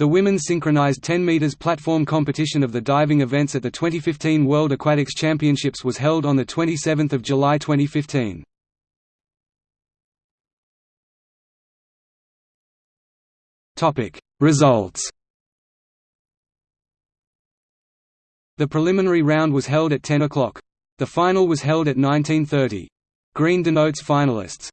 The women's synchronized 10 meters platform competition of the diving events at the 2015 World Aquatics Championships was held on the 27th of July 2015. Topic Results The preliminary round was held at 10 o'clock. The final was held at 1930. Green denotes finalists.